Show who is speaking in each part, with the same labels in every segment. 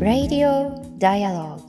Speaker 1: Radio Dialogue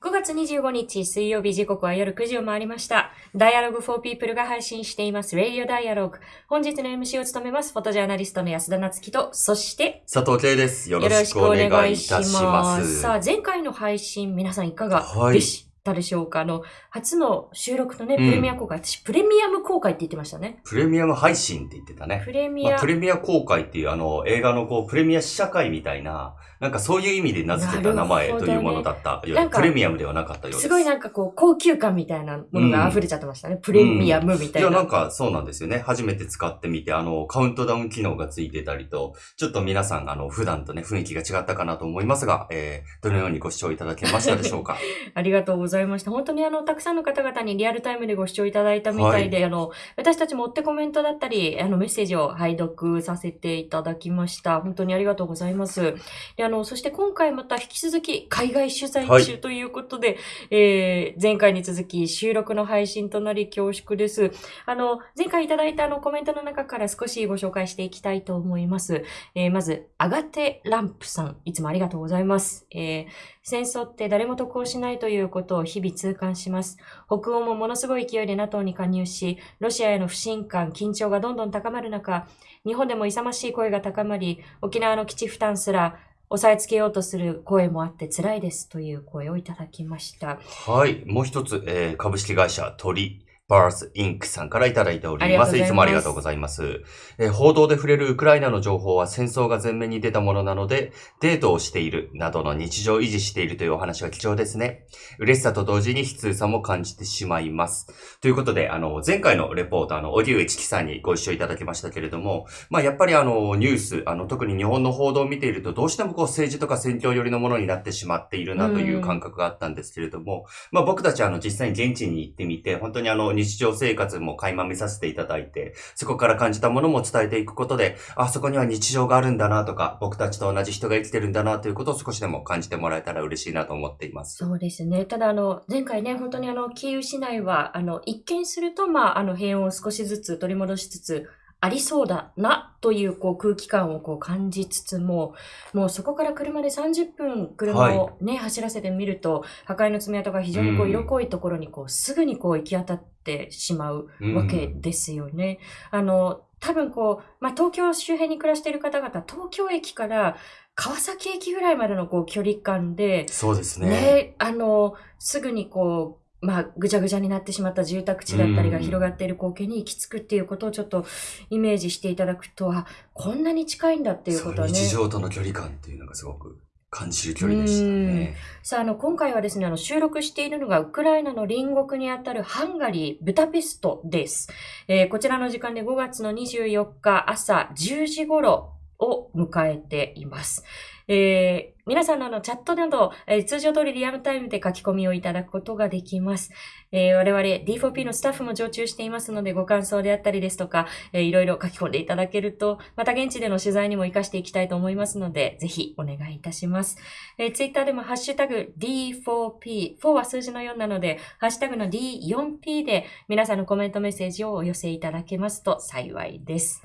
Speaker 2: 5月25日水曜日時刻は夜9時を回りました。Dialogue for People が配信しています Radio Dialogue。本日の MC を務めますフォトジャーナリストの安田夏樹と、そして
Speaker 3: 佐藤圭です。よろしくお願いいたします。
Speaker 2: さあ、前回の配信、皆さんいかが
Speaker 3: はい
Speaker 2: でしたでしょうか、あの、初の収録のね、プ
Speaker 3: うん
Speaker 2: レミア公開、私、プレミアム公開って言ってましたね。
Speaker 3: プレミアム配信って言ってたね。
Speaker 2: プレミア、
Speaker 3: まあ、プレミア公開っていうあの映画のこうプレミア試写会みたいな、なんかそういう意味で名付けた名前というものだったよう
Speaker 2: なんか
Speaker 3: プレミアムではなかったようです。
Speaker 2: すごいなんかこう、高級感みたいなものが溢れちゃってましたね。プレミアムみたいな。
Speaker 3: いや、なんかそうなんですよね。初めて使ってみて、あの、カウントダウン機能がついてたりと、ちょっと皆さん、あの、普段とね、雰囲気が違ったかなと思いますが、えー、どのようにご視聴いただけましたでしょうか？
Speaker 2: ありがとうございました。本当にあの、たくさんの方々にリアルタイムでご視聴いただいたみたいで、あの、私たちも追ってコメントだったり、あの、メッセージを拝読させていただきました。本当にありがとうございます。で、あの、そして今回また引き続き海外取材
Speaker 3: はい
Speaker 2: 中ということで、えー、前回に続き収録の配信となり恐縮です。あの、前回いただいたあのコメントの中から少しご紹介していきたいと思います。えーまず、アガテランプさん、いつもありがとうございます。えー戦争って誰も得をしないということを日々痛感します。北欧もものすごい勢いで NATO に加入し、ロシアへの不信感、緊張がどんどん高まる中、日本でも勇ましい声が高まり、沖縄の基地負担すら押さえつけようとする声もあって辛いですという声をいただきました。
Speaker 3: はい。もう一つ、えー株式会社鳥バースインクさんからいただいております。
Speaker 2: います
Speaker 3: いつもありがとうございます。えー報道で触れるウクライナの情報は戦争が前面に出たものなので、デートをしているなどの日常を維持しているというお話は貴重ですね。嬉しさと同時に悲痛さも感じてしまいます。ということで、あの、前回のレポート、あの、オデュエチキさんにご一緒いただきましたけれども、まあ、やっぱりあの、ニュース、あの、特に日本の報道を見ていると、どうしてもこう、政治とか選挙寄りのものになってしまっているなという感覚があったんですけれども、まあ、僕たちあの、実際に現地に行ってみて、本当にあの、日常生活も垣間見させていただいて、そこから感じたものも伝えていくことで、あ、そこには日常があるんだなとか、僕たちと同じ人が生きてるんだなということを少しでも感じてもらえたら嬉しいなと思っています。
Speaker 2: そうですね。ただ、あの、前回ね、本当にあの、キーウ市内は、あの、一見すると、まあ、あの、平穏を少しずつ取り戻しつつ、ありそうだな、という、こう、空気感をこう感じつつも、もうそこから車で30分、車をね、走らせてみると、破壊の爪痕が非常にこう、
Speaker 3: うん
Speaker 2: 色濃いところに、こう、すぐにこう、行き当たってしまうわけですよね。あの、多分こう、まあ、東京周辺に暮らしている方々、東京駅から川崎駅ぐらいまでのこう、距離感で、
Speaker 3: そうですね。
Speaker 2: ね、あの、すぐにこう、まあ、ぐちゃぐちゃになってしまった住宅地だったりが
Speaker 3: うん
Speaker 2: 広がっている光景に行き着くっていうことをちょっとイメージしていただくと、あ、こんなに近いんだっていうことはね。
Speaker 3: 日常との距離感っていうのがすごく感じる距離でしたね。
Speaker 2: さあ、あの、今回はですね、あの、収録しているのが、ウクライナの隣国にあたるハンガリー、ブダペストです。えーこちらの時間で5月の24日朝10時頃を迎えています。えー皆さんのあのチャットなど、えー通常通りリアルタイムで書き込みをいただくことができます。えー我々 D4P のスタッフも常駐していますので、ご感想であったりですとか、えーいろいろ書き込んでいただけると、また現地での取材にも活かしていきたいと思いますので、ぜひお願いいたします。えー、ツイッターでもハッシュタグ D4P、4は数字の4なので、ハッシュタグの D4P で皆さんのコメントメッセージをお寄せいただけますと幸いです。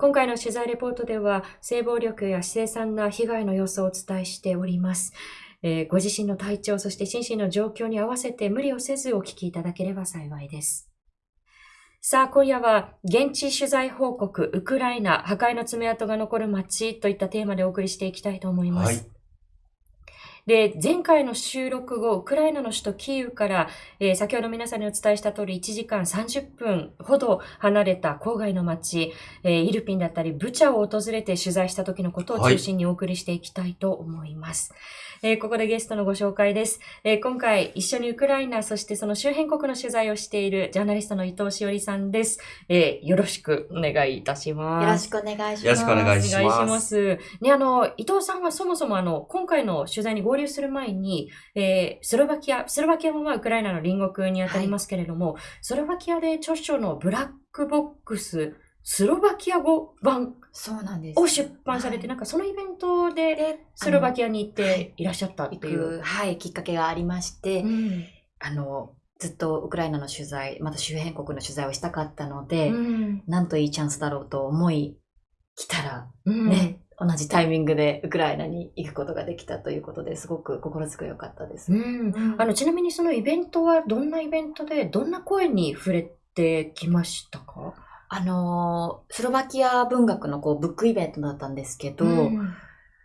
Speaker 2: 今回の取材レポートでは、性暴力や凄惨な被害の様子をお伝えしております。えーご自身の体調、そして心身の状況に合わせて無理をせずお聞きいただければ幸いです。さあ、今夜は、現地取材報告、ウクライナ、破壊の爪痕が残る街といったテーマでお送りしていきたいと思います。
Speaker 3: はい。
Speaker 2: で、前回の収録後、ウクライナの首都キーウから、えー先ほど皆さんにお伝えした通り、1時間30分ほど離れた郊外の町、えーイルピンだったり、ブチャを訪れて取材した時のことを中心にお送りしていきたいと思います。えーここでゲストのご紹介です。えー今回、一緒にウクライナ、そしてその周辺国の取材をしているジャーナリストの伊藤しおりさんです。えーよろしくお願いいたします。
Speaker 1: よろしくお願いします。
Speaker 3: よろしくお願いします
Speaker 2: お願いします。ね、あの、伊藤さんはそもそもあの、今回の取材に合流する前に、えースロバキア、スロバキアもまあウクライナの隣国にあたりますけれども、スロバキアで著書のブラックボックス、スロバキア語版
Speaker 1: そうなんです。
Speaker 2: を出版されて、
Speaker 1: はい
Speaker 2: なんかそのイベントで
Speaker 1: で、
Speaker 2: スロバキ
Speaker 1: ア
Speaker 2: アに行っていらっしゃったって
Speaker 1: 行
Speaker 2: いう。
Speaker 1: く、はい、きっかけがありまして、
Speaker 2: うん
Speaker 1: あの、ずっとウクライナの取材、また周辺国の取材をしたかったので、
Speaker 2: うん
Speaker 1: なんといいチャンスだろうと思い、来たら、
Speaker 2: うん
Speaker 1: ね、同じタイミングでウクライナに行くことができたということですごく心強かったです。
Speaker 2: うん。あの、ちなみにそのイベントはどんなイベントで、どんな声に触れてきましたか？
Speaker 1: あのースロバキア文学のこうブックイベントだったんですけど、
Speaker 2: うん。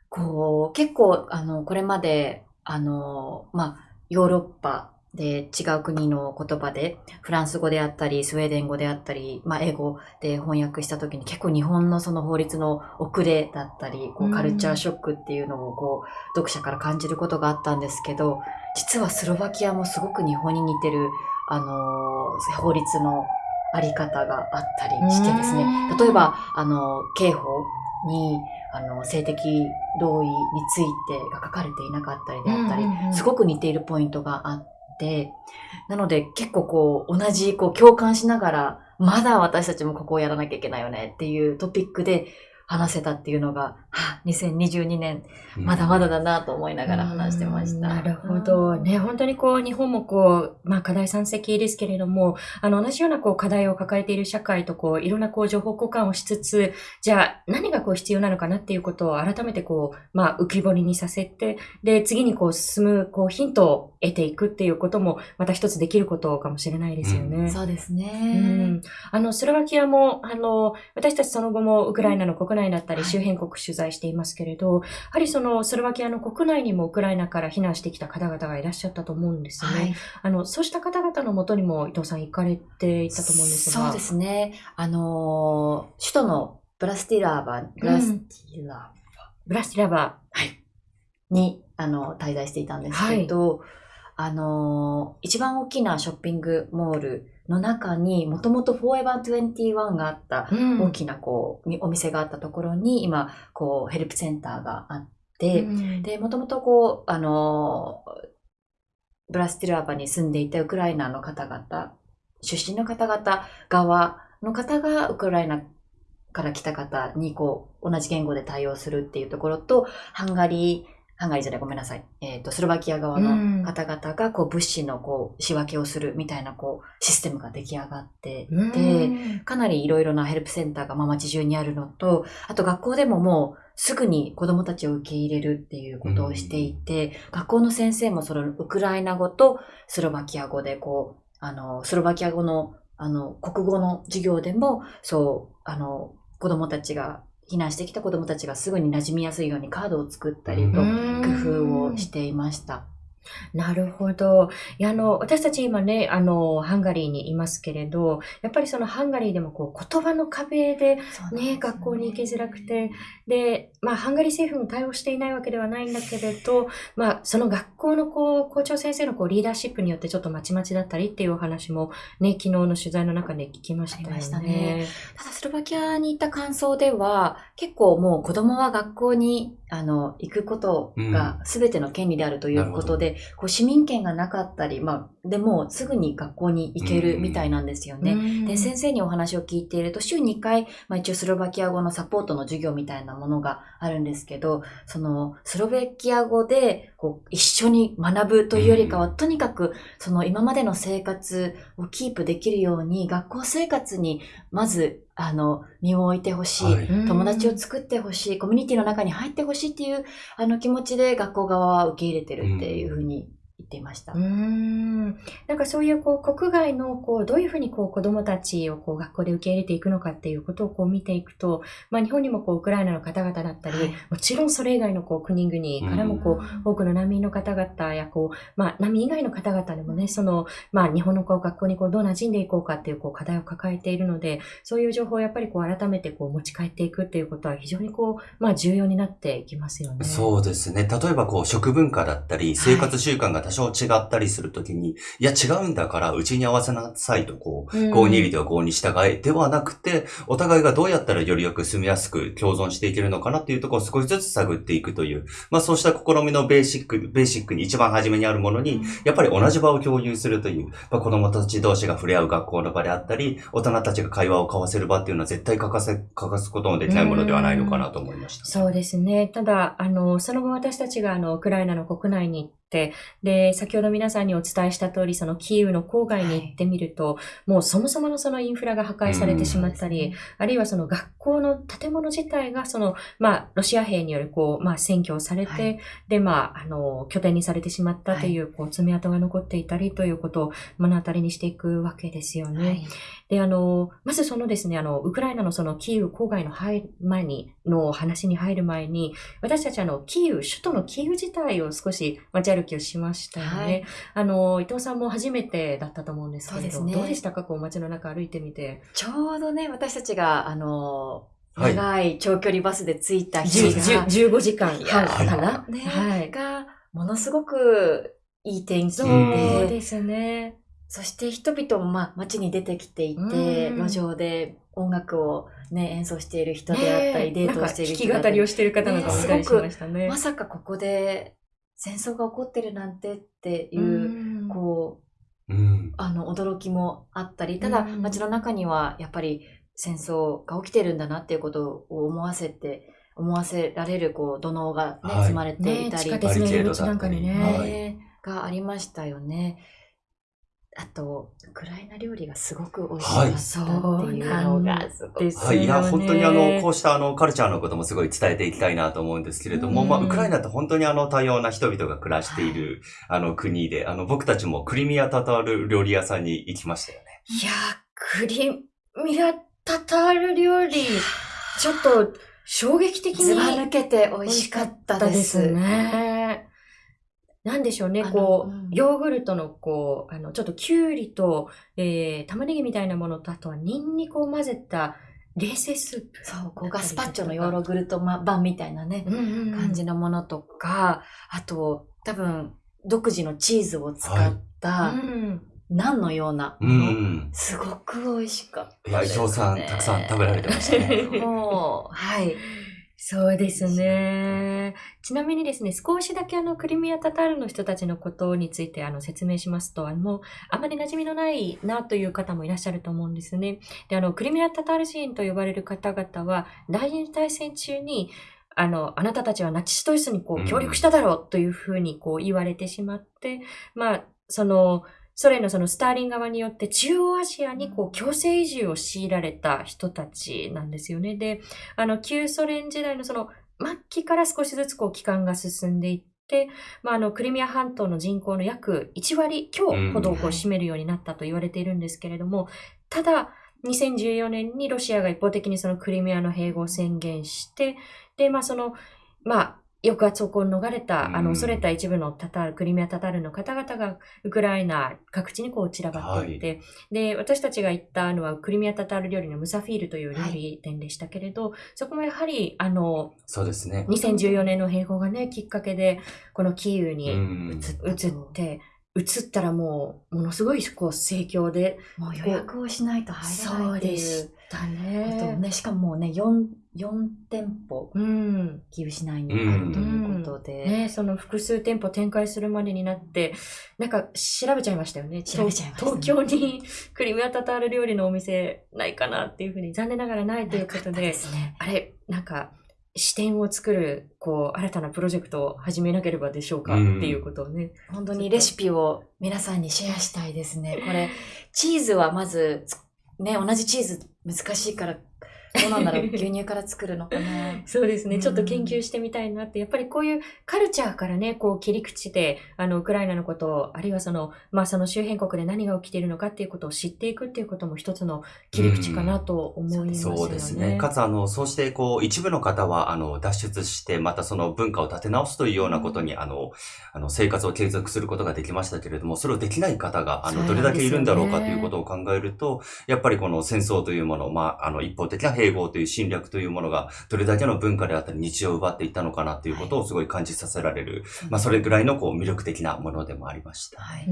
Speaker 1: こう、結構、あの、これまで、あの、まあ、ヨーロッパで違う国の言葉で、フランス語であったり、スウェーデン語であったり、まあ、英語で翻訳した時に結構日本のその法律の遅れだったり、こ
Speaker 2: う
Speaker 1: うんカルチャーショックっていうのをこう、読者から感じることがあったんですけど、実はスロバキアもすごく日本に似てる、あの、法律のあり方があったりしてですね。
Speaker 2: うん、
Speaker 1: 例えば、あの、刑法に、あの、性的同意についてが書かれていなかったりであったり、すごく似ているポイントがあって、なので結構こう、同じこう共感しながら、まだ私たちもここをやらなきゃいけないよねっていうトピックで話せたっていうのが、はあ、2022年、まだまだだなと思いながら話してました。
Speaker 2: うんなるほど。ね、本当にこう、日本もこう、まあ課題山積ですけれども、あの、同じようなこう課題を抱えている社会とこう、いろんなこう、情報交換をしつつ、じゃあ何がこう必要なのかなっていうことを改めてこう、まあ浮き彫りにさせて、で、次にこう進むこう、ヒントを得ていくっていうことも、また一つできることかもしれないですよね。
Speaker 1: そうです
Speaker 2: う
Speaker 1: ね。
Speaker 2: ん、あの、スロバキアも、あの、私たちその後もウクライナの国内だったり
Speaker 1: はい
Speaker 2: 周辺国取材していますけれど、やはりそのスロバキアの国内にもウクライナから避難してきた方々がいらっしゃったと思うんですね。
Speaker 1: はい。
Speaker 2: あの、そうした方々のもとにも伊藤さん行かれていたと思うんですが。
Speaker 1: そうですね。あのー首都のブラスティラーバ、ブラスティラ
Speaker 2: ブラスティラバ
Speaker 1: ーに、あの、滞在していたんですけど、あのー一番大きなショッピングモールの中に、もともとフォーエバー21があった大きなこう、みお店があったところに、今、こう、ヘルプセンターがあって、
Speaker 2: うん。
Speaker 1: で、もともとこう、あのーブラスティラーバに住んでいたウクライナの方々、出身の方々側の方がウクライナから来た方にこう、同じ言語で対応するっていうところと、ハンガリー、ハンガリーじゃない、ごめんなさい。えっ、と、スロバキア側の方々が、こう、物資のこう、仕分けをするみたいな、こう、システムが出来上がって
Speaker 2: うん。
Speaker 1: でかなりいろいろなヘルプセンターがまあ街中にあるのと、あと学校でももうすぐに子供たちを受け入れるっていうことをしていて、学校の先生もそのウクライナ語とスロバキア語でこう、あの、スロバキア語の、あの、国語の授業でも、そう、あの、子供たちが、避難してきた子供たちがすぐに馴染みやすいようにカードを作ったりと、
Speaker 2: うん
Speaker 1: 工夫をしていました。
Speaker 2: なるほど。いや、あの、私たち今ね、あの、ハンガリーにいますけれど、やっぱりそのハンガリーでもこう、言葉の壁でね、学校に行きづらくて、で、まあ、ハンガリー政府も対応していないわけではないんだけれど、まあ、その学校のこう、校長先生のこう、リーダーシップによってちょっとまちまちだったりっていうお話もね、昨日の取材の中で聞きましたよね。
Speaker 1: ありましたね。ただスロバキアに行った感想では、結構もう子供は学校にあの行くことが全ての権利であるということで、こう市民権がなかったり、まあ、でもすぐに学校に行けるみたいなんですよね。
Speaker 2: うん。
Speaker 1: で、先生にお話を聞いていると、週2回、まあ一応スロバキア語のサポートの授業みたいなものがあるんですけど、そのスロベキア語でこう一緒に学ぶというよりかは、とにかくその今までの生活をキープできるように、学校生活にまず、あの、身を置いてほしい。
Speaker 3: はい
Speaker 2: うん
Speaker 1: 友達を作ってほしい、コミュニティの中に入ってほしいっていうあの気持ちで学校側は受け入れてるっていうふうに言っていました。
Speaker 2: うーんなんかそういうこう国外のこうどういうふうにこう子供たちをこう学校で受け入れていくのかっていうことをこう見ていくと、まあ、日本にもこうウクライナの方々だったり、
Speaker 1: はい
Speaker 2: もちろんそれ以外のこう国々からもこう、多くの難民の方々やこう、まあ、難民以外の方々でもね、その、まあ、日本のこう学校にこうどう馴染んでいこうかっていうこう課題を抱えているので、そういう情報をやっぱりこう改めてこう持ち帰っていくっていうことは非常にこう、まあ、重要になっていきますよね。
Speaker 3: そうですね。例えばこう食文化だったり、生活習慣が多少違ったりするときに、い、や違うんだからうちに合わせなさいとこう、
Speaker 2: うん
Speaker 3: 5に入りでは5に従えではなくて、お互いがどうやったらよりよく住みやすく共存していけるのかなっていうところを少しずつ探っていくという、まあそうした試みのベーシック、ベーシックに一番初めにあるものに、やっぱり同じ場を共有するという、まあ、子供たち同士が触れ合う学校の場であったり、大人たちが会話を交わせる場っていうのは絶対欠かせ、欠かすことのできないものではないのかなと思いました。
Speaker 2: そうですね。ただ、あの、その後私たちがあの、ウクライナの国内に行っって、で、先ほど皆さんにお伝えした通り、そのキーウの郊外に行ってみると、もうそもそものそのインフラが破壊されてしまったり、あるいはその学校の建物自体がその、まあ、ロシア兵によるこう、まあ、占拠をされて、
Speaker 1: はい。
Speaker 2: で、まあ、あの、拠点にされてしまったという、こう、爪痕が残っていたりということを目の当たりにしていくわけですよね。
Speaker 1: はい。
Speaker 2: で、あの、まずそのですね、あの、ウクライナのそのキーウ郊外の前に、の話に入る前に、私たちあの、キーウ、首都のキーウ自体を少し街歩きをしましたよね。
Speaker 1: はい。
Speaker 2: あの、伊藤さんも初めてだったと思うんですけれど、
Speaker 1: そうね。
Speaker 2: どうでしたか？こう街の中歩いてみて。
Speaker 1: ちょうどね、私たちが、あの、
Speaker 3: はい。
Speaker 1: 長い長距離バスで着いた
Speaker 2: 10
Speaker 1: 日が、
Speaker 2: 10 15時間かな、
Speaker 1: ね
Speaker 2: はい。
Speaker 1: が、ものすごくいい天気
Speaker 2: そう
Speaker 1: で、
Speaker 2: ですね。
Speaker 1: そして人々も、まあ、街に出てきていて、
Speaker 2: うん。
Speaker 1: 路上で音楽をね、演奏している人であったり、デートをしている
Speaker 2: なんか弾き語りを
Speaker 1: し
Speaker 2: している方なんかもいたりしましたね。
Speaker 1: まさかここで戦争が起こってるなんてっていう、
Speaker 2: うん
Speaker 1: こう、
Speaker 3: うん。
Speaker 1: あの、驚きもあったり、ただ、
Speaker 2: うん
Speaker 1: 街の中には、やっぱり戦争が起きてるんだなっていうことを思わせて、思わせられる、こう、土のうがね、
Speaker 3: はい
Speaker 1: 積まれていたり、
Speaker 2: ね地下鉄の入り口なんかにね。
Speaker 3: はい
Speaker 1: ねがありましたよね。あと、ウクライナ料理がすごく美味しかったっていうのが、すごく。
Speaker 2: です
Speaker 3: はい。いや、本当にあの、こうしたあの、カルチャーのこともすごい伝えていきたいなと思うんですけれども、
Speaker 2: うん
Speaker 3: まあ、ウクライナって本当にあの、多様な人々が暮らしている、あの、国で、あの、僕たちもクリミアタタール料理屋さんに行きましたよね。
Speaker 2: いやー、クリミアタタール料理、ちょっと衝撃的に
Speaker 1: ずば抜けて美味しかったです。
Speaker 2: ね。なんでしょうね、こう、
Speaker 1: うん
Speaker 2: ヨーグルトのこう、あの、ちょっとキュウリと、えー、玉ねぎみたいなものと、あとはニンニクを混ぜた冷製スープ。
Speaker 1: そう、こうガスパッチョのヨーログルト版みたいなね、
Speaker 2: うんうんうん
Speaker 1: 感じのものとか、あと、多分、独自のチーズを使った、
Speaker 2: うん
Speaker 1: ナンのような
Speaker 3: うん。
Speaker 1: すごく美味しかった
Speaker 3: いや、伊
Speaker 1: です、ね。
Speaker 3: 藤さん、たくさん食べられてましたね。
Speaker 1: もう、はい。
Speaker 2: そうですね。ちなみにですね、少しだけあの、クリミアタタールの人たちのことについてあの、説明しますと、あの、あまり馴染みのないなという方もいらっしゃると思うんですね。で、あの、クリミアタタール人と呼ばれる方々は、第二次大戦中に、あの、あなたたちはナチスドイツにこ
Speaker 3: う
Speaker 2: 協力しただろうというふうにこう言われてしまって、まあ、その、ソ連のそのスターリン側によって中央アジアにこう強制移住を強いられた人たちなんですよね。で、あの、旧ソ連時代のその末期から少しずつこう期間が進んでいって、まあ、あの、クリミア半島の人口の約1割強ほどをこう
Speaker 1: うん
Speaker 2: 占めるようになったと言われているんですけれども、ただ、2014年にロシアが一方的にそのクリミアの併合を宣言して、で、まあその、まあ、抑圧をこう逃れた、あ
Speaker 3: うん
Speaker 2: の、恐れた一部のタタール、クリミアタタールの方々が、ウクライナ各地にこう散らばっていって、で、私たちが行ったのは、クリミアタタール料理のムサフィールという料理店でしたけれど、そこもやはり、あの、
Speaker 3: そうですね。
Speaker 2: 2014年の併合がね、きっかけで、このキーウ
Speaker 3: う
Speaker 2: に
Speaker 3: ん。
Speaker 2: 移って、移ったらもう、ものすごいこう盛況で、
Speaker 1: もう予約をしないと入れないっていう。
Speaker 2: た
Speaker 1: あと
Speaker 2: ね。
Speaker 1: ね、しかももうね、4、四店舗、
Speaker 2: うん。
Speaker 1: キーウ市内にあるということで。
Speaker 2: ね、その複数店舗展開するまでになって、なんか調べちゃいましたよね。
Speaker 1: 調べちゃいましたね
Speaker 2: 東京にクリミアタタール料理のお店ないかなっていうふうに、残念ながらないということで、
Speaker 1: すね。
Speaker 2: あれ、なんか、視点を作る、こう、新たなプロジェクトを始めなければでしょうか
Speaker 3: うん
Speaker 2: っていうことをね。
Speaker 1: 本当にレシピを皆さんにシェアしたいですね。これ、チーズはまず、ね、同じチーズ難しいから、どうなんだろう牛乳から作るのかな
Speaker 2: そうですね。
Speaker 1: うん
Speaker 2: ちょっと研究してみたいなって、やっぱりこういうカルチャーからね、こう切り口で、あの、ウクライナのことを、あるいはその、まあその周辺国で何が起きているのかっていうことを知っていくっていうことも一つの切り口かなと思いますよね。
Speaker 3: そうですね。かつ、あの、そうして、こう、一部の方は、あの、脱出して、またその文化を立て直すというようなことに、あの、あの、生活を継続することができましたけれども、それをできない方が、あの、どれだけいるんだろうかということを考えると、やっぱりこの戦争というもの、まあ、あの、一方的な併合という侵略というものが、どれだけの文化であったり、日常を奪っていったのかなということをすごい感じさせられる、まあ、それぐらいの、こう、魅力的なものでもありました。
Speaker 1: はい。
Speaker 2: う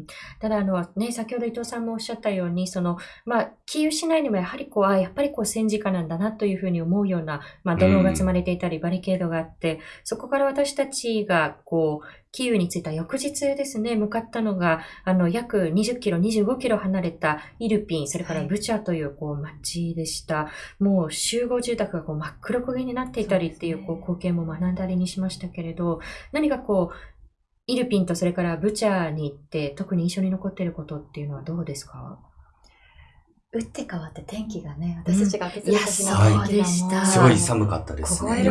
Speaker 2: ん。ただ、あの、ね、先ほど伊藤さんもおっしゃったように、その、まあ、キーウ市内にもやはりこう、あやっぱりこう戦時下なんだなというふうに思うような、まあ、土のうが積まれていたり、バリケードがあって、そこから私たちが、こう、キーウに着いた翌日ですね、向かったのが、あの、約20キロ、25キロ離れたイルピン、それから
Speaker 1: はい。
Speaker 2: ブチャという、こう、町でした。もう集合住宅がこう真っ黒焦げになっていたりっていう、こう、光景も目の当たりにしましたけれど、何かこう、イルピンとそれからブチャに行って特に印象に残っていることっていうのはどうですか？
Speaker 1: 打って変わって天気がね、私たちが開けてた時の
Speaker 2: うん
Speaker 1: 天気が
Speaker 3: すごい寒かったですね、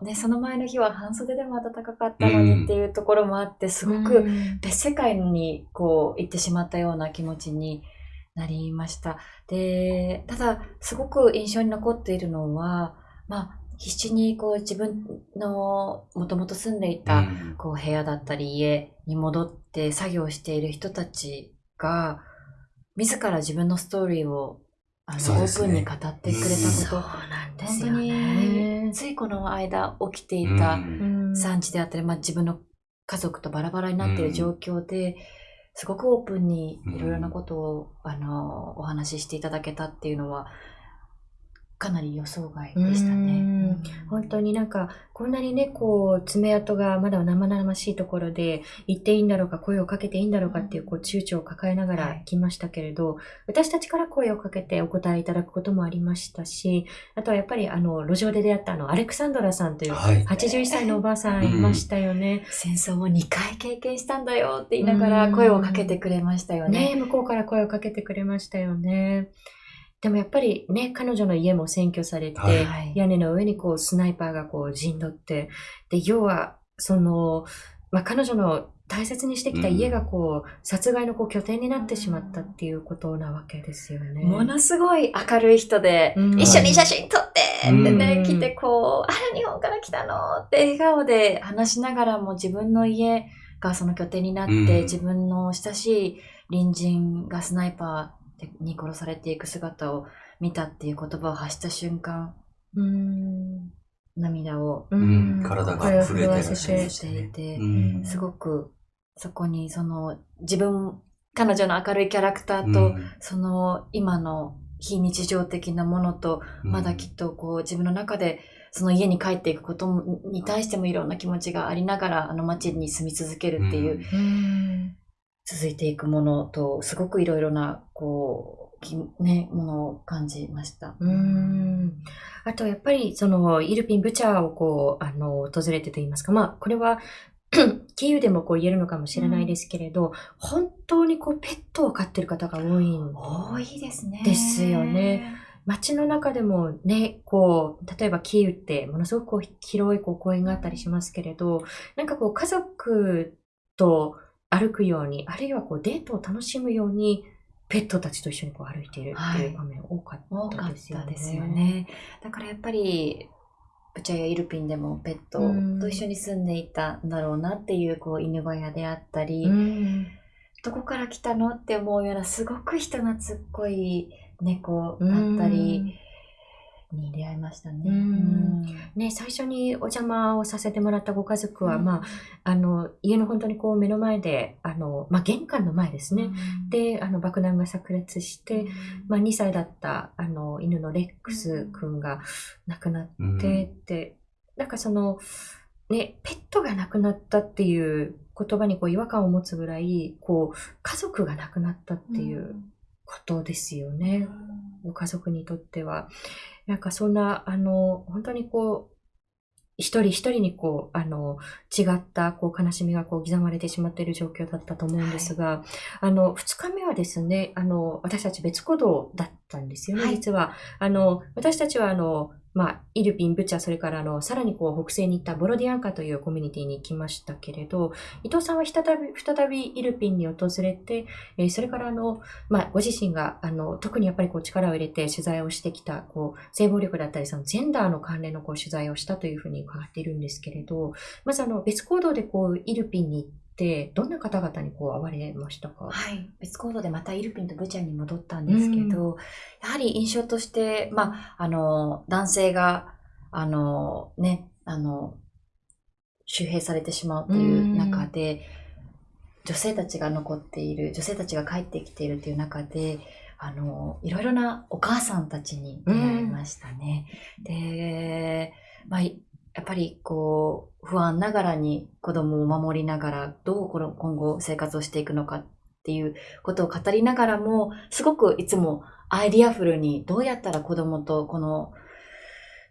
Speaker 1: ね、その前の日は半袖でも暖かかったのにっていうところもあって、すごく
Speaker 2: うん。
Speaker 1: 別世界にこう行ってしまったような気持ちになりました。で、ただ、すごく印象に残っているのは、まあ、必死にこう自分のもともと住んでいた、
Speaker 3: うん。
Speaker 1: こう部屋だったり家に戻って作業している人たちが、自ら自分のストーリーをあの、
Speaker 3: ね。
Speaker 1: ープンに語ってくれたこと、
Speaker 2: なん。
Speaker 1: 本当に
Speaker 2: ね。
Speaker 1: ついこの間起きてい
Speaker 3: うん
Speaker 1: た
Speaker 2: うん。
Speaker 1: 産地であったり、まあ、自分の家族とバラバラになっている状況で、すごくオープンにいろいろなことを、あのお話ししていただけたっていうのはかなり予想外でしたね。
Speaker 2: うん本当になんか、こんなにね、こう、爪痕がまだ生々しいところで、言っていいんだろうか、声をかけていいんだろうかっていう、こう、躊躇を抱えながら
Speaker 1: はい
Speaker 2: 来ましたけれど、私たちから声をかけてお答えいただくこともありましたし、あとはやっぱり、あの、路上で出会ったあの、アレクサンドラさんという、
Speaker 3: はい。
Speaker 2: 81歳のおばあさんいましたよね。
Speaker 1: 戦争を2回経験したんだよって言いながら声をかけてくれましたよね。
Speaker 2: ね向こうから声をかけてくれましたよね。でもやっぱりね、彼女の家も占拠されて、
Speaker 3: はい。
Speaker 1: はい
Speaker 2: 屋根の上にこうスナイパーがこう陣取って、で、要は、その、まあ、彼女の大切にしてきた家がこう、殺害のこう拠点になってしまったっていうことなわけですよね。
Speaker 1: ものすごい明るい人で、
Speaker 2: うん。
Speaker 1: 一緒に写真撮ってってね、
Speaker 2: うん
Speaker 1: 来てこう、あら、日本から来たの？って笑顔で話しながらも自分の家がその拠点になって、
Speaker 3: うん。
Speaker 1: 自分の親しい隣人がスナイパーに殺されていく姿を見たっていう言葉を発した瞬間、
Speaker 2: うん。
Speaker 1: 涙を
Speaker 2: う
Speaker 3: うん。体が震えてらっし
Speaker 1: ていて、
Speaker 3: うん。
Speaker 1: すごくそこにその自分、彼女の明るいキャラクターと、
Speaker 3: うん。
Speaker 1: その今の非日常的なものと、
Speaker 3: うん。
Speaker 1: まだきっとこう自分の中でその家に帰っていくことに対してもいろんな気持ちがありながらあの街に住み続けるっていう、
Speaker 3: うん。
Speaker 2: うん。
Speaker 1: 続いていくものとすごくいろいろなこうきねものを感じました。
Speaker 2: うん。あと、やっぱり、その、イルピン・ブチャーをこう、あの、訪れてと言いますか、まあ、これは、キーウでもこう言えるのかもしれないですけれど、本当にこう、ペットを飼ってる方が多いん
Speaker 1: 多いですね。
Speaker 2: ですよね。街の中でもね、こう、例えばキーウってものすごく広いこう公園があったりしますけれど、なんかこう家族と歩くように、あるいはこうデートを楽しむように、ペットたちと一緒にこう歩いているっていう場面多か
Speaker 1: っ
Speaker 2: ったですよね。
Speaker 1: たですよね。だからやっぱり、ブチャやイルピンでもペット
Speaker 2: うん
Speaker 1: と一緒に住んでいたんだろうなっていう、こう、犬小屋であったり、
Speaker 2: うん。
Speaker 1: どこから来たのって思うような、すごく人懐っこい猫だったりに出会いましたね。
Speaker 2: うんね、最初にお邪魔をさせてもらったご家族は、まあ、あの、家の本当にこう目の前で、あの、まあ、玄関の前ですね。で、あの、爆弾が炸裂して、まあ、2歳だったあの犬のレックス君が亡くな
Speaker 3: うん
Speaker 2: ってって、なんかその、ね、ペットが亡くなったっていう言葉にこう違和感を持つぐらい、こう、家族が亡くなったっていうことですよね。ご家族にとっては。なんかそんな、あの、本当にこう、一人一人にこう、あの、違ったこう悲しみがこう刻まれてしまっている状況だったと思うんですが、あの、二日目はですね、あの、私たち別行動だったんですよね、
Speaker 1: はい
Speaker 2: 実は。あの、私たちはあの、まあ、イルピン、ブチャ、それからあの、さらにこう、北西に行ったボロディアンカというコミュニティに行きましたけれど、伊藤さんは再び、再びイルピンに訪れて、えーそれからあの、まあ、ご自身が、あの、特にやっぱりこう力を入れて取材をしてきた、こう、性暴力だったり、そのジェンダーの関連のこう取材をしたというふうに伺っているんですけれど、まずあの、別行動でこう、イルピンに行って、どんな方々にこう、会われましたか？
Speaker 1: はい。別行動でまたイルピンとブチャに戻ったんですけど、やはり印象として、まあ、あの、男性が、あの、ね、あの、周平されてしまうという中で、女性たちが残っている、女性たちが帰ってきているという中で、あの、いろいろなお母さんたちに出会いましたね。で、まあ、いやっぱりこう、不安ながらに子供を守りながら、どうこの今後生活をしていくのかっていうことを語りながらも、すごくいつもアイディアフルにどうやったら子供とこの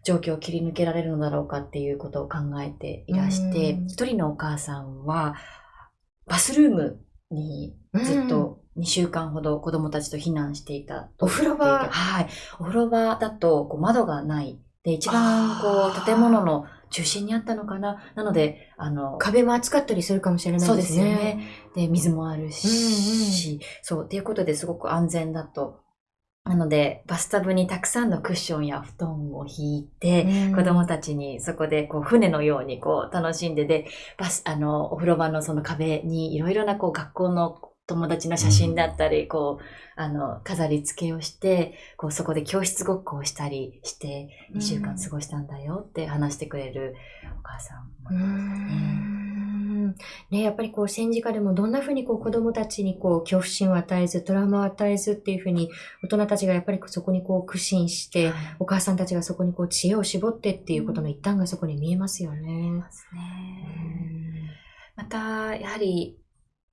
Speaker 1: 状況を切り抜けられるのだろうかっていうことを考えていらして、
Speaker 2: うん
Speaker 1: 一人のお母さんは、バスルームにずっと2週間ほど子供たちと避難していたと
Speaker 2: お風呂場
Speaker 1: はい。お風呂場だとこう窓がない。で、一番こう建物の中心にあったのかな。なので、あの、
Speaker 2: 壁も厚かったりするかもしれない
Speaker 1: そう
Speaker 2: で
Speaker 1: ですすよね
Speaker 2: ね。。
Speaker 1: で、水もあるし、そう、っていうことですごく安全だと。なので、バスタブにたくさんのクッションや布団を引いて、
Speaker 2: うん
Speaker 1: 子供たちにそこでこう船のようにこう楽しんでで、バス、あの、お風呂場のその壁にいろいろなこう学校の友達の写真だったり、こう、あの、飾り付けをして、こうそこで教室ごっこをしたりして、2週間過ごしたんだよって話してくれるお母さんもね。
Speaker 2: やっぱりこう戦時下でもどんなふうにこう子供たちにこう恐怖心を与えず、トラウマを与えずっていうふうに大人たちがやっぱりそこにこう苦心して、
Speaker 1: はい
Speaker 2: お母さんたちがそこにこう知恵を絞ってっていうことの一端がそこに見えますよね。
Speaker 1: ますね。また、やはり、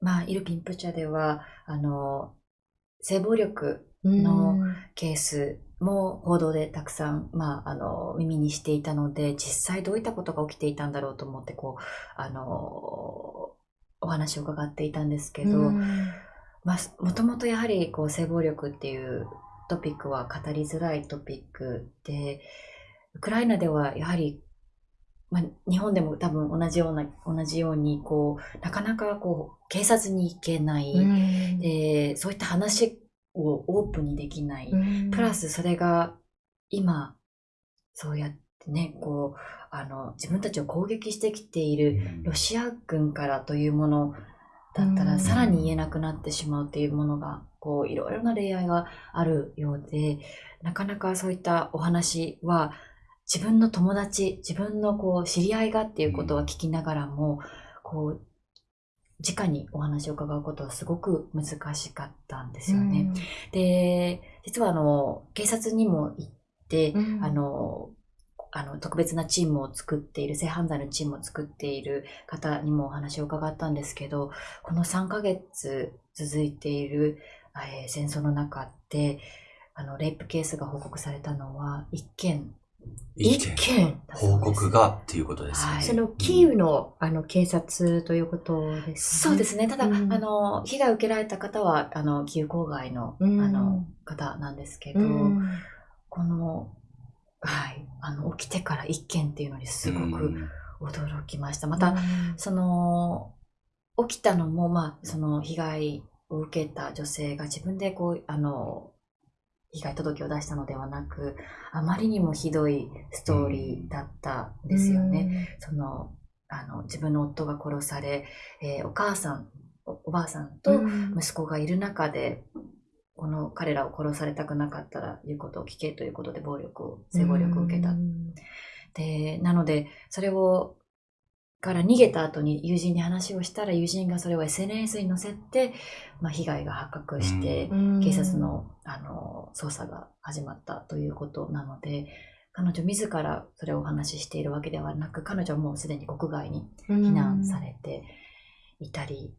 Speaker 1: まあ、イルピンプチャでは、あの、性暴力
Speaker 2: うん。
Speaker 1: のケースも報道でたくさん、まあ、あの、耳にしていたので、実際どういったことが起きていたんだろうと思って、こう、あの、お話を伺っていたんですけど、
Speaker 2: うん。
Speaker 1: まあ、もともとやはりこう性暴力っていうトピックは語りづらいトピックで、ウクライナではやはり、まあ、日本でも多分同じような、同じように、こう、なかなかこう、警察に行けない、
Speaker 2: うん。
Speaker 1: で、そういった話をオープンにできない。
Speaker 2: うん。
Speaker 1: プラスそれが今、そうやってね、こう、あの、自分たちを攻撃してきているロシア軍からというものだったら、
Speaker 2: うん。
Speaker 1: さらに言えなくなってしまうっていうものが、こう、いろいろな恋愛があるようで、なかなかそういったお話は、自分の友達、自分のこう、知り合いがっていうことは聞きながらも、こう、直にお話を伺うことはすごく難しかったんですよね。で、実はあの、警察にも行って、
Speaker 2: うん。
Speaker 1: あの、あの、特別なチームを作っている、性犯罪のチームを作っている方にもお話を伺ったんですけど、この3ヶ月続いている、えー戦争の中で、あの、レイプケースが報告されたのは1件
Speaker 3: 意
Speaker 2: 一
Speaker 3: 見
Speaker 2: 件
Speaker 3: 報告がっていうことですね。
Speaker 1: はい。
Speaker 2: そのキーウのあの警察ということですね。
Speaker 1: そうですね。ただ、
Speaker 2: うん。
Speaker 1: あの、被害を受けられた方は、あの、キーウ郊外の、
Speaker 2: うん。
Speaker 1: あの、方なんですけど、
Speaker 2: うん。
Speaker 1: この、はい、あの、起きてから一件っていうのにすごく驚きました。また、その、起きたのも、まあ、その被害を受けた女性が自分でこう、あの、被害届を出したのではなく、あまりにもひどいストーリーだったんですよね。。その、あの、自分の夫が殺され、えーお母さん、おおばあさん
Speaker 2: う
Speaker 1: と
Speaker 2: ん
Speaker 1: 息子がいる中で、この彼らを殺されたくなかったら言うことを聞けということで暴力を、性暴力を受けた
Speaker 2: うん
Speaker 1: で、なので、それを、から逃げた後に友人に話をしたら、友人がそれを SNS に載せて、まあ、被害が発覚して、
Speaker 2: うん。
Speaker 1: 警察の、あの、捜査が始まったということなので、彼女自らそれをお話ししているわけではなく、彼女はもうすでに国外に避難されていたり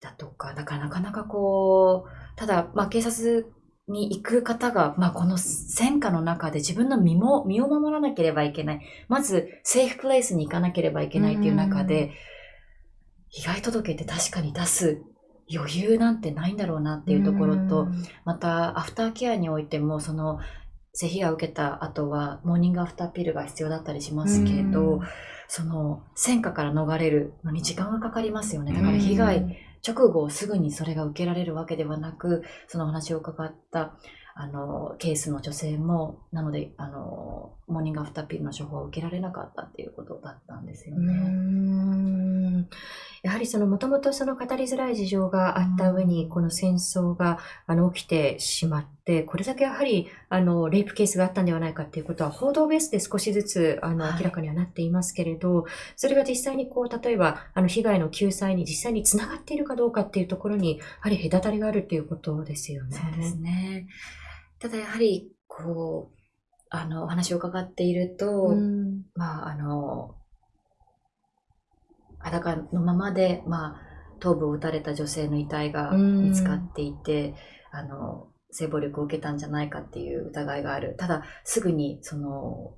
Speaker 1: だとか、だからなかなかこう、ただ、まあ、警察に行く方が、まあ、この戦火の中で自分の身も、身を守らなければいけない。まず、セーフプレイスに行かなければいけないっていう中で、被害届って確かに出す余裕なんてないんだろうなっていうところと、
Speaker 2: うん
Speaker 1: また、アフターケアにおいても、その、性被害を受けた後は、モーニングアフターピルが必要だったりしますけど、
Speaker 2: うん
Speaker 1: その、戦火から逃れるのに時間がかかりますよね。だから被害、直後すぐにそれが受けられるわけではなく、そのお話を伺った、あの、ケースの女性も、なので、あの、モーニングアフターピルの処方を受けられなかったっていうことだったんですよ
Speaker 2: う
Speaker 1: ね。
Speaker 2: んやはりそのもともとその語りづらい事情があった上に、この戦争があの起きてしまって、これだけやはりあのレイプケースがあったんではないかっていうことは報道ベースで少しずつあの
Speaker 1: はい
Speaker 2: 明らかにはなっていますけれど、それが実際にこう、例えばあの被害の救済に実際につながっているかどうかっていうところに、やはり隔たりがあるっていうことですよね。
Speaker 1: そうですね。ただやはり、こう、あの、お話を伺っていると、
Speaker 2: うん
Speaker 1: まあ、あの、裸のままで、まあ、頭部を撃たれた女性の遺体が見つかっていて、あの、性暴力を受けたんじゃないかっていう疑いがある。ただ、すぐに、その、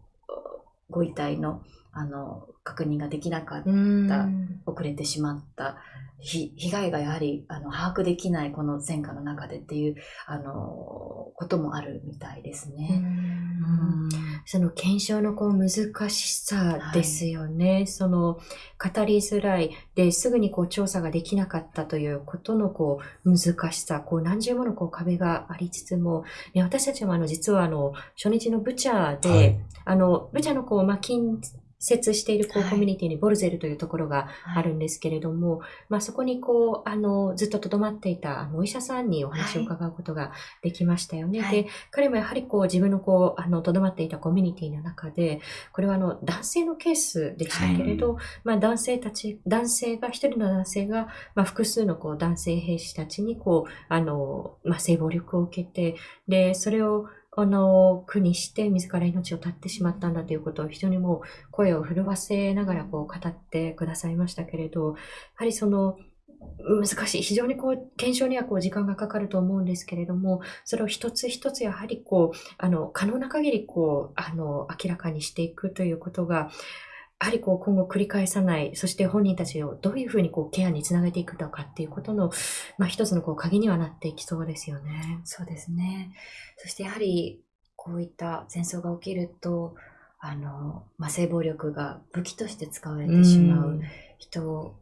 Speaker 1: ご遺体のあの確認ができなかった、
Speaker 2: うん。
Speaker 1: 遅れてしまったひ被害がやはりあの把握できないこの戦火の中でっていうあのこともあるみたいです
Speaker 2: う
Speaker 1: ね。
Speaker 2: ん。その検証のこう難しさですよね。その語りづらい。ですぐにこう調査ができなかったということのこう難しさ、こう何重ものこう壁がありつつも、ね、私たちもあの実はあの初日のブチャで、
Speaker 3: はい。
Speaker 2: あのブチャのこう、まあ、近接しているこう
Speaker 1: はい。
Speaker 2: コミュニティにボルゼルというところがあるんですけれども、まあ、そこにこう、あの、ずっと留まっていたあのお医者さんにお話を伺うことができましたよね。
Speaker 1: はい。
Speaker 2: で、彼もやはりこう自分のこう、あの、留まっていたコミュニティの中で、これはあの、男性のケースでしたけれど、まあ男性たち、男性が、一人の男性が、まあ複数のこう男性兵士たちにこう、あの、まあ性暴力を受けて、で、それを、あの、苦にして自ら命を絶ってしまったんだということを非常にもう声を震わせながらこう語ってくださいましたけれど、やはりその、難しい。非常にこう、検証にはこう時間がかかると思うんですけれども、それを一つ一つやはりこう、あの、可能な限りこう、あの、明らかにしていくということが、はりこう今後繰り返さない、そして本人たちをどういうふうにこうケアにつなげていくのかっていうことの、まあ一つのこう鍵にはなっていきそうですよね。
Speaker 1: そうですね。そしてやはりこういった戦争が起きると、あの、まあ、性暴力が武器として使われてしまう人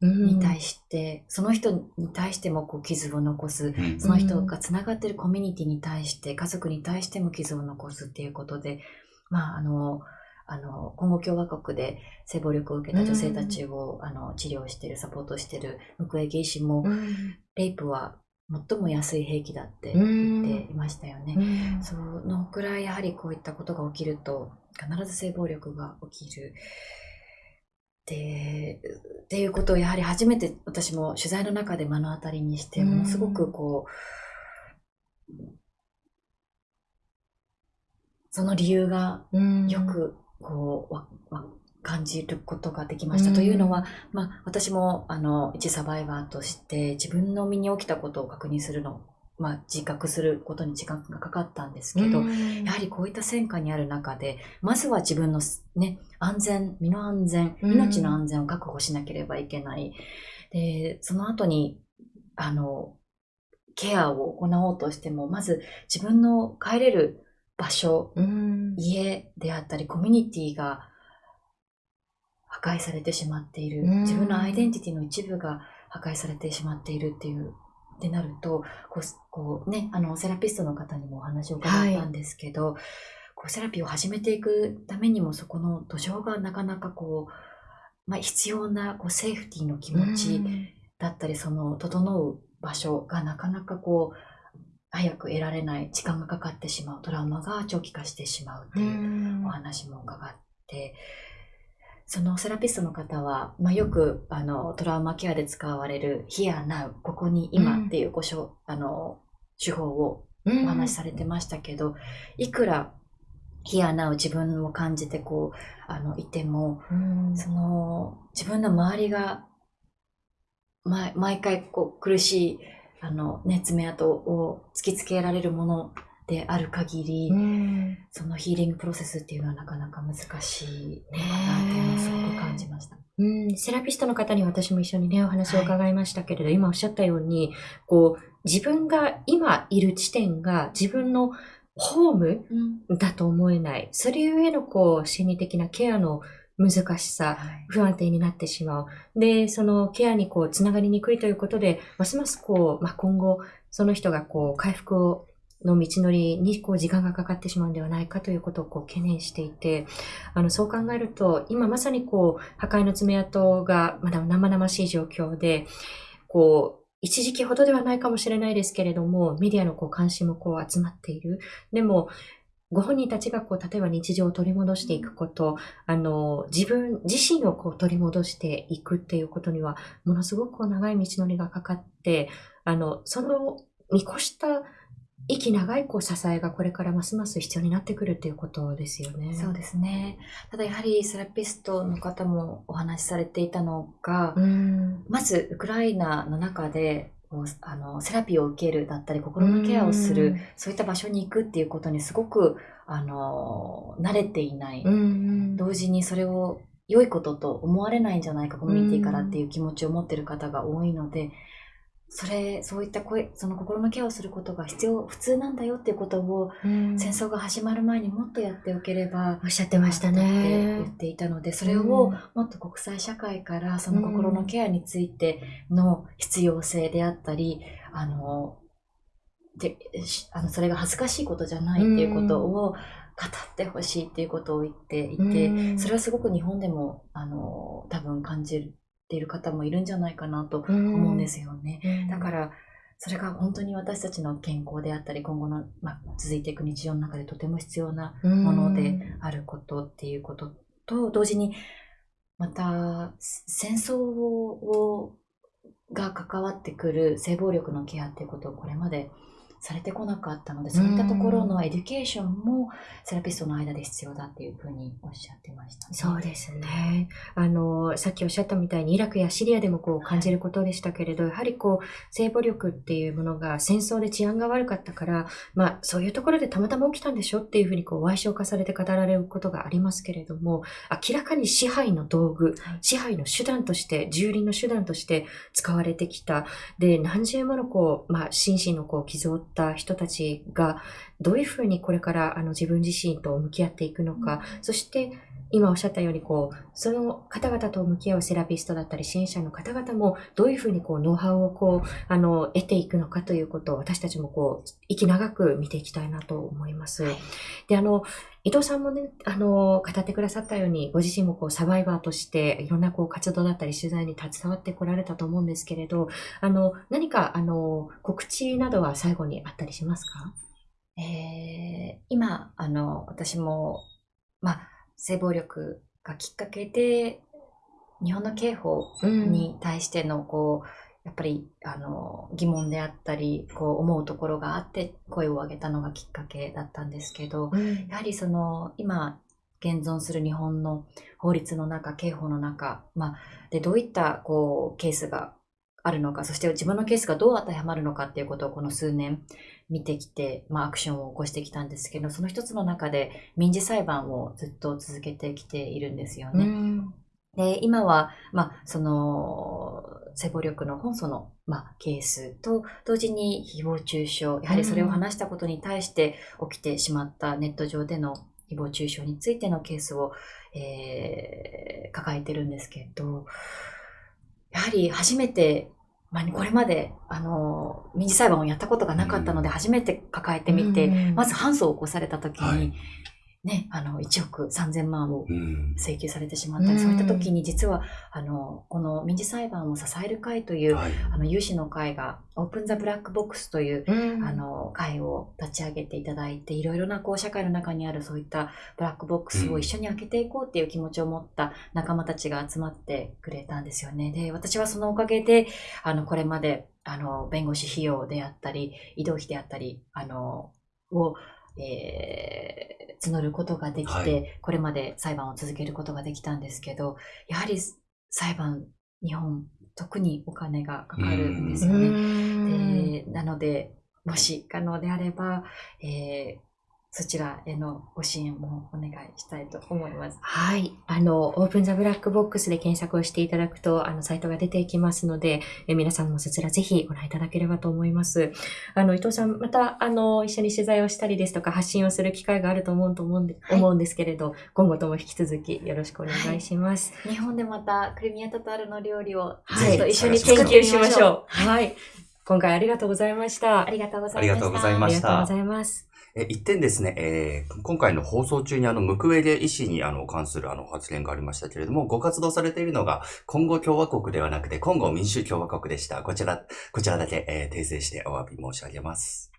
Speaker 1: に対して、その人に対してもこう傷を残す、
Speaker 3: うん
Speaker 1: その人がつながっているコミュニティに対して、家族に対しても傷を残すっていうことで、まあ、あの、あの、今後共和国で性暴力を受けた女性たちを、あの治療している、サポートしているムクエゲ医師も、
Speaker 2: うん。
Speaker 1: レイプは最も安い兵器だって言っていましたよね。
Speaker 2: うん。
Speaker 1: そのくらいやはりこういったことが起きると必ず性暴力が起きる。で、っていうことをやはり初めて私も取材の中で目の当たりにして、
Speaker 2: うん。
Speaker 1: ものすごくこう、その理由が
Speaker 2: うん。
Speaker 1: よくこう、わわ感じることができました。
Speaker 2: うん
Speaker 1: というのは、まあ、私もあの一サバイバーとして自分の身に起きたことを確認するの、まあ、自覚することに時間がかかったんですけど、
Speaker 2: うん
Speaker 1: やはりこういった戦火にある中で、まずは自分のね、安全、身の安全、
Speaker 2: うん
Speaker 1: 命の安全を確保しなければいけない。で、その後に、あの、ケアを行おうとしても、まず自分の帰れる場所、
Speaker 2: うん。
Speaker 1: 家であったり、コミュニティが破壊されてしまっている。
Speaker 2: うん。
Speaker 1: 自分のアイデンティティの一部が破壊されてしまっているっていう、ってなると、こう、こうね、あの、セラピストの方にもお話を伺ったんですけど、こう、セラピーを始めていくためにも、そこの土壌がなかなかこう、まあ、必要なこうセーフティーの気持ちだったり、その、整う場所がなかなかこう、早く得られない、時間がかかってしまう、トラウマが長期化してしまうっていうお話も伺って、そのセラピストの方は、まあ、よくあのトラウマケアで使われる Here Now ここに今っていうごしょ、あの手法をお話しされてましたけど、いくら Here Now 自分を感じてこうあのいても
Speaker 2: うん。
Speaker 1: その自分の周りが毎毎回こう苦しいあの、ね、爪痕を突きつけられるものである限り、
Speaker 2: うん。
Speaker 1: そのヒーリングプロセスっていうのはなかなか難しいのかなっていうのをすごく感じました。
Speaker 2: うん、セラピストの方に私も一緒にね、お話を伺いましたけれど、今おっしゃったように、こう、自分が今いる地点が自分のホームだと思えない。それゆえのこう、心理的なケアの難しさ、
Speaker 1: はい
Speaker 2: 不安定になってしまう。で、そのケアにこう、つながりにくいということで、ますますこう、まあ、今後、その人がこう、回復をの道のりにこう時間がかかってしまうんではないかということをこう懸念していて、あの、そう考えると、今まさにこう、破壊の爪痕がまだ生々しい状況で、こう、一時期ほどではないかもしれないですけれども、メディアのこう関心もこう集まっている。でも、ご本人たちがこう、例えば日常を取り戻していくこと、あの、自分自身をこう取り戻していくっていうことには、ものすごくこう長い道のりがかかって、あの、その見越した息長いこう支えがこれからますます必要になってくるっていうことですよね。
Speaker 1: そうですね。ただやはりセラピストの方もお話しされていたのが、
Speaker 2: うん。
Speaker 1: まずウクライナの中でこうあのセラピーを受けるだったり心のケアをする、そういった場所に行くっていうことにすごくああの、慣れていない。同時にそれを良いことと思われないんじゃないか、コミュニティからっていう気持ちを持ってる方が多いので、それ、そういった声、その心のケアをすることが必要、普通なんだよっていうことを、
Speaker 2: うん。
Speaker 1: 戦争が始まる前にもっとやっておければ、
Speaker 2: おっしゃってました
Speaker 1: って言
Speaker 2: ね
Speaker 1: っ。ていたので、それ
Speaker 2: うん。
Speaker 1: をもっと国際社会からその心のケアについての必要性であったり、あの、でしあのそれが恥ずかしいことじゃないっていうことを語ってほしいっていうことを言っていて、
Speaker 2: うん。
Speaker 1: それはすごく日本でもあの多分感じている方もいるんじゃないかなと
Speaker 2: 思
Speaker 1: 思うんですよね。
Speaker 2: うん。
Speaker 1: だからそれが本当に私たちの健康であったり今後の、まあ、続いていく日常の中でとても必要なものであることっていうことと同時にまた戦争をが関わってくる性暴力のケアっていうことをこれまでされてこなかったのでそういったところの education もセラピストの間で必要だっていうふうにおっしゃってましたね。
Speaker 2: そうですね。あの、さっきおっしゃったみたいにイラクやシリアでもこう感じることでしたけれど、やはりこう、性暴力っていうものが戦争で治安が悪かったから、まあそういうところでたまたま起きたんでしょっていうふうにこう、矮小化されて語られることがありますけれども、明らかに支配の道具、
Speaker 1: はい
Speaker 2: 支配の手段として、蹂躙の手段として使われてきた。で、何十ものこう、まあ心身のこう、傷を負った人たちが、どういうふうにこれからあの自分自身と向き合っていくのか、そして今おっしゃったようにこうその方々と向き合うセラピストだったり支援者の方々もどういうふうにこうノウハウをこうあの得ていくのかということを私たちもこう息長く見ていきたいなと思います。であの伊藤さんもね、あの、語ってくださったように、ご自身もこう、サバイバーとして、いろんなこう、活動だったり、取材に携わってこられたと思うんですけれど、あの、何か、あの、告知などは最後にあったりしますか？
Speaker 1: えー今あの私も、まあ、性暴力がきっかけで日本の刑法に対してのこうやっぱりあの疑問であったりこう思うところがあって声を上げたのがきっかけだったんですけど
Speaker 2: うん。
Speaker 1: やはりその今現存する日本の法律の中刑法の中、まあ、でどういったこうケースがあるのかそして自分のケースがどう当てはまるのかっていうことをこの数年見てきて、まあ、アクションを起こしてきたんですけどその一つの中で民事裁判をずっと続けてきているんですよね。
Speaker 2: うん
Speaker 1: で今は、まあ、その性暴力の本訴の、まあ、ケースと同時に誹謗中傷やはりそれを話したことに対して起きてしまったネット上での誹謗中傷についてのケースを、えー抱えてるんですけどやはり初めて、まあ、これまであの民事裁判をやったことがなかったので初めて抱えてみて、
Speaker 2: うん。
Speaker 1: まず反訴を起こされた時に、
Speaker 3: はい
Speaker 1: ね、あの1億3000万を
Speaker 3: うん。
Speaker 1: 請求されてしまったり、
Speaker 2: うん
Speaker 1: そういった時に実はあのこの民事裁判を支える会という、
Speaker 3: はい。
Speaker 1: あの有志の会がオープン・ザ・ブラック・ボックスという、
Speaker 2: うん
Speaker 1: あの会を立ち上げていただいていろいろなこう社会の中にあるそういったブラックボックスを一緒に開けていこうっていう気持ちを持った仲間たちが集まってくれたんですよね。で私はそのおかげであのこれまであの弁護士費用であったり移動費であったりあのを、えー募ることができて、
Speaker 3: はい
Speaker 1: これまで裁判を続けることができたんですけどやはり裁判日本特にお金がかかるんですよね。でなので、もし可能であれば、えーそちらへのご支援もお願いしたいと思います。
Speaker 2: はい。あの、オープンザブラックボックスで検索をしていただくと、あの、サイトが出てきますので、え皆さんもそちらぜひご覧いただければと思います。あの、伊藤さん、また、あの、一緒に取材をしたりですとか、発信をする機会があると思うと思うんで、
Speaker 1: はい
Speaker 2: 思うんですけれど、今後とも引き続きよろしくお願いします。
Speaker 1: 日本でまたクリミアタタールの料理を
Speaker 2: はい
Speaker 1: 一緒に
Speaker 2: 研究しましょう。
Speaker 1: う。
Speaker 2: はい。今回ありがとうございました。
Speaker 1: ありがとうございました。
Speaker 3: ありがとうございましたえ一点ですね、えー今回の放送中にあの、ムクウェゲ医師にあの、関するあの、発言がありましたけれども、ご活動されているのが、コンゴ共和国ではなくて、コンゴ民主共和国でした。こちら、こちらだけ、えー訂正してお詫び申し上げます。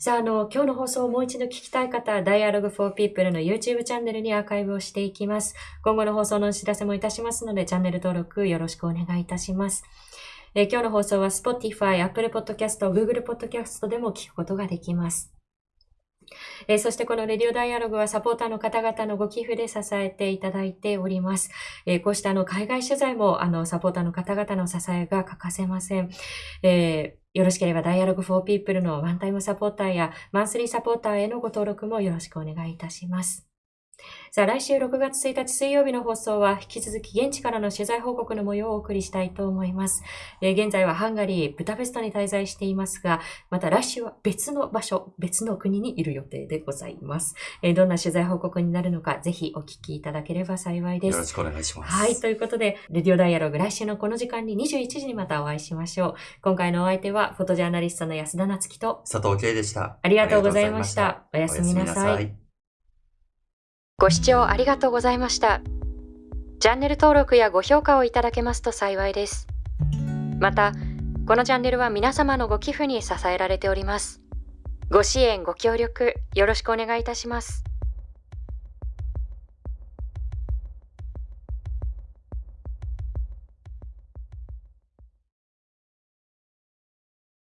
Speaker 2: さあ、あの、今日の放送をもう一度聞きたい方は、Dialogue for People の YouTube チャンネルにアーカイブをしていきます。今後の放送のお知らせもいたしますので、チャンネル登録よろしくお願いいたします。え今日の放送は Spotify、Apple Podcast、Google Podcast でも聞くことができます。えーそしてこのレディオダイアログはサポーターの方々のご寄付で支えていただいております。えーこうしたあの海外取材もあのサポーターの方々の支えが欠かせません。えーよろしければダイアログフォーピープルのワンタイムサポーターやマンスリーサポーターへのご登録もよろしくお願いいたします。さあ、来週6月1日水曜日の放送は引き続き現地からの取材報告の模様をお送りしたいと思います。えー現在はハンガリー、ブダペストに滞在していますが、また来週は別の場所、別の国にいる予定でございます。えーどんな取材報告になるのか、ぜひお聞きいただければ幸いです。
Speaker 3: よろしくお願いします。
Speaker 2: はい。ということで、レディオダイアログ来週のこの時間に21時にまたお会いしましょう。今回のお相手は、フォトジャーナリストの安田なつきと、
Speaker 3: 佐藤圭でした。
Speaker 2: ありがとうございました。お
Speaker 3: お
Speaker 2: やすみなさい。
Speaker 3: い。
Speaker 4: ご視聴ありがとうございました。チャンネル登録やご評価をいただけますと幸いです。また、このチャンネルは皆様のご寄付に支えられております。ご支援、ご協力、よろしくお願いいたします。